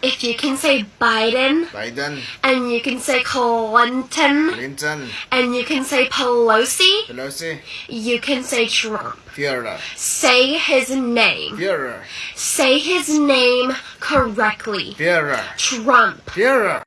If you can say Biden, Biden, and you can say Clinton, Clinton, and you can say Pelosi, Pelosi, you can say Trump. Führer, Say his name. Führer, Say his name correctly. Führer, Trump. Führer.